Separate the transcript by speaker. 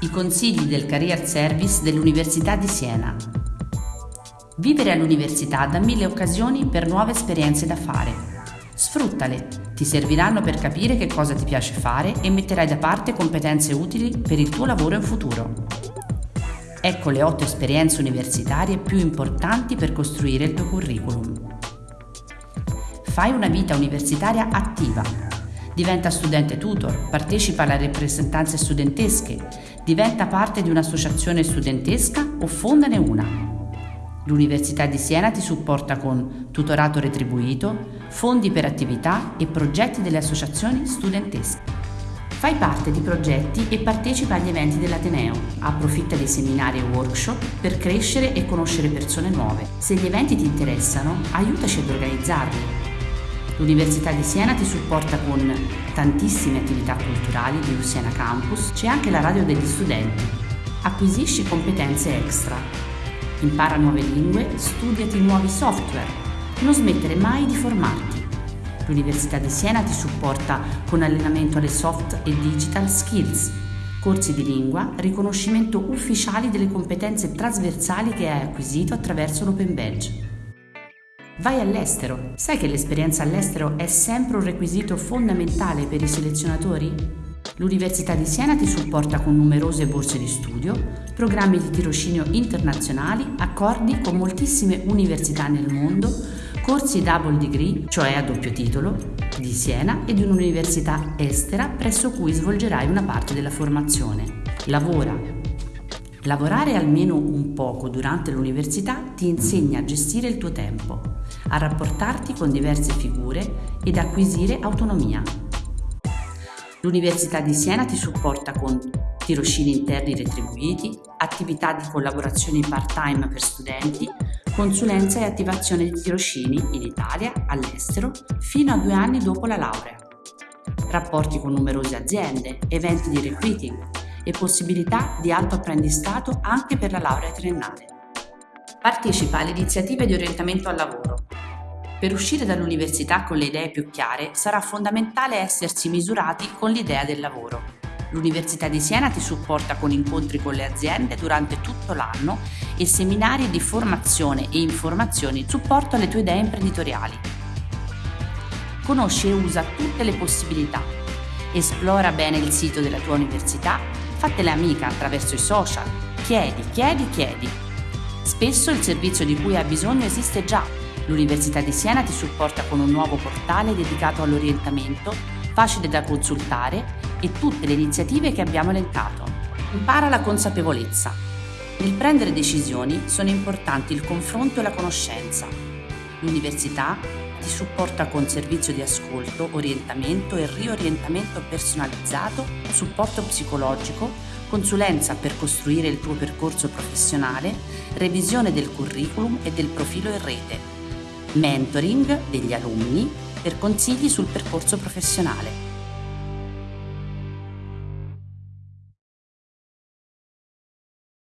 Speaker 1: I consigli del Career Service dell'Università di Siena. Vivere all'università dà mille occasioni per nuove esperienze da fare. Sfruttale, ti serviranno per capire che cosa ti piace fare e metterai da parte competenze utili per il tuo lavoro in futuro. Ecco le otto esperienze universitarie più importanti per costruire il tuo curriculum. Fai una vita universitaria attiva diventa studente tutor, partecipa alle rappresentanze studentesche, diventa parte di un'associazione studentesca o fondane una. L'Università di Siena ti supporta con tutorato retribuito, fondi per attività e progetti delle associazioni studentesche. Fai parte di progetti e partecipa agli eventi dell'Ateneo. Approfitta dei seminari e workshop per crescere e conoscere persone nuove. Se gli eventi ti interessano, aiutaci ad organizzarli. L'Università di Siena ti supporta con tantissime attività culturali di Siena Campus, c'è anche la radio degli studenti. Acquisisci competenze extra. Impara nuove lingue, studiati nuovi software. Non smettere mai di formarti. L'Università di Siena ti supporta con allenamento alle soft e digital skills, corsi di lingua, riconoscimento ufficiali delle competenze trasversali che hai acquisito attraverso l'Open Badge. Vai all'estero. Sai che l'esperienza all'estero è sempre un requisito fondamentale per i selezionatori? L'Università di Siena ti supporta con numerose borse di studio, programmi di tirocinio internazionali, accordi con moltissime università nel mondo, corsi double degree, cioè a doppio titolo, di Siena e di un'università estera presso cui svolgerai una parte della formazione. Lavora, Lavorare almeno un poco durante l'università ti insegna a gestire il tuo tempo, a rapportarti con diverse figure ed acquisire autonomia. L'Università di Siena ti supporta con tirocini interni retribuiti, attività di collaborazione part-time per studenti, consulenza e attivazione di tirocini in Italia, all'estero, fino a due anni dopo la laurea. Rapporti con numerose aziende, eventi di recruiting, e possibilità di alto apprendistato anche per la laurea triennale. Partecipa alle iniziative di orientamento al lavoro. Per uscire dall'università con le idee più chiare sarà fondamentale essersi misurati con l'idea del lavoro. L'Università di Siena ti supporta con incontri con le aziende durante tutto l'anno e seminari di formazione e informazioni in supporto alle tue idee imprenditoriali. Conosci e usa tutte le possibilità. Esplora bene il sito della tua università fatele amica attraverso i social. Chiedi, chiedi, chiedi. Spesso il servizio di cui hai bisogno esiste già. L'Università di Siena ti supporta con un nuovo portale dedicato all'orientamento, facile da consultare e tutte le iniziative che abbiamo elencato. Impara la consapevolezza. Nel prendere decisioni sono importanti il confronto e la conoscenza. L'università ti supporta con servizio di ascolto, orientamento e riorientamento personalizzato, supporto psicologico, consulenza per costruire il tuo percorso professionale, revisione del curriculum e del profilo in rete, mentoring degli alunni per consigli sul percorso professionale.